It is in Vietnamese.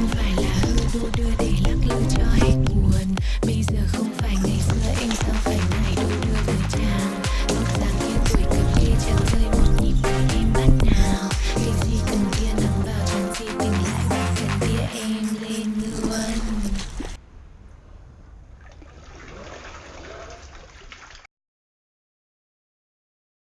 không phải là hư đu đưa để lắc lư cho